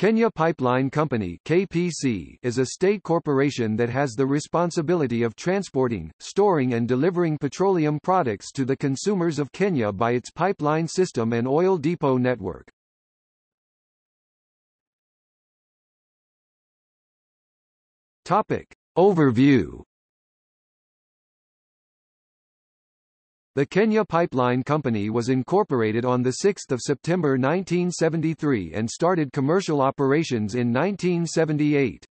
Kenya Pipeline Company KPC is a state corporation that has the responsibility of transporting, storing and delivering petroleum products to the consumers of Kenya by its pipeline system and oil depot network. Topic. Overview The Kenya Pipeline Company was incorporated on 6 September 1973 and started commercial operations in 1978.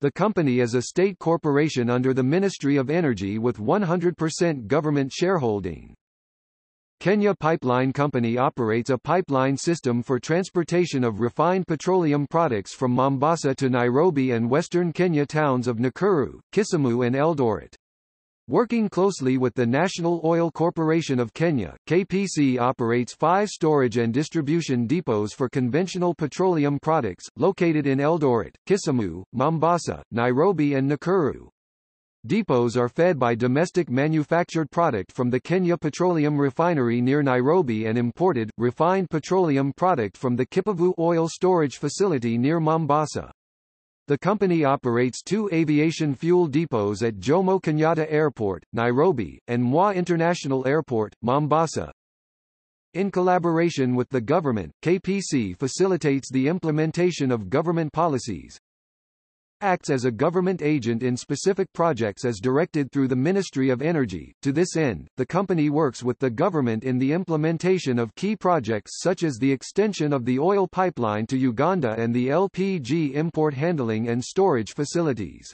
The company is a state corporation under the Ministry of Energy with 100% government shareholding. Kenya Pipeline Company operates a pipeline system for transportation of refined petroleum products from Mombasa to Nairobi and western Kenya towns of Nakuru, Kisumu and Eldoret. Working closely with the National Oil Corporation of Kenya, KPC operates five storage and distribution depots for conventional petroleum products, located in Eldoret, Kisumu, Mombasa, Nairobi and Nakuru. Depots are fed by domestic manufactured product from the Kenya Petroleum Refinery near Nairobi and imported, refined petroleum product from the Kipevu Oil Storage Facility near Mombasa. The company operates two aviation fuel depots at Jomo Kenyatta Airport, Nairobi, and Moi International Airport, Mombasa. In collaboration with the government, KPC facilitates the implementation of government policies, acts as a government agent in specific projects as directed through the Ministry of Energy. To this end, the company works with the government in the implementation of key projects such as the extension of the oil pipeline to Uganda and the LPG import handling and storage facilities.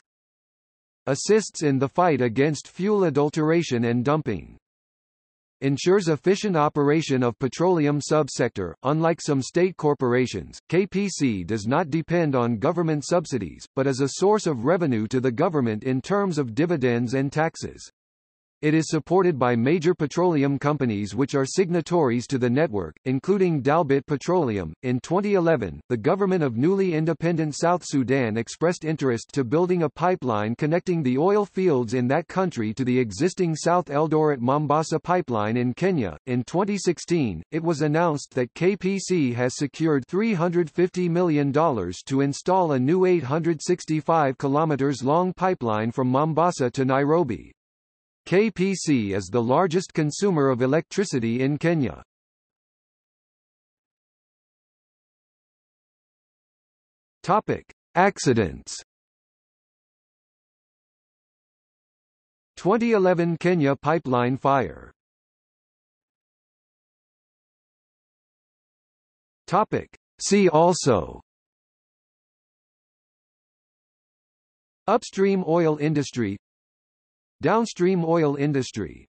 Assists in the fight against fuel adulteration and dumping ensures efficient operation of petroleum subsector. Unlike some state corporations, KPC does not depend on government subsidies, but is a source of revenue to the government in terms of dividends and taxes. It is supported by major petroleum companies which are signatories to the network, including Dalbit Petroleum. In 2011, the government of newly independent South Sudan expressed interest to building a pipeline connecting the oil fields in that country to the existing South Eldoret Mombasa pipeline in Kenya. In 2016, it was announced that KPC has secured $350 million to install a new 865 kilometers long pipeline from Mombasa to Nairobi. KPC is the largest consumer of electricity in Kenya. Topic: Accidents. 2011 Kenya pipeline fire. Topic: See also Upstream oil industry Downstream oil industry